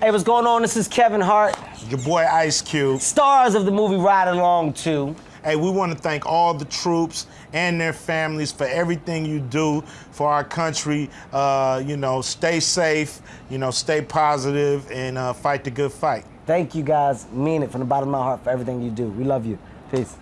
Hey, what's going on? This is Kevin Hart, Your boy Ice Cube. stars of the movie Ride Along 2. Hey, we want to thank all the troops and their families for everything you do for our country. Uh, you know, stay safe, you know, stay positive, and uh, fight the good fight. Thank you guys. Mean it from the bottom of my heart for everything you do. We love you. Peace.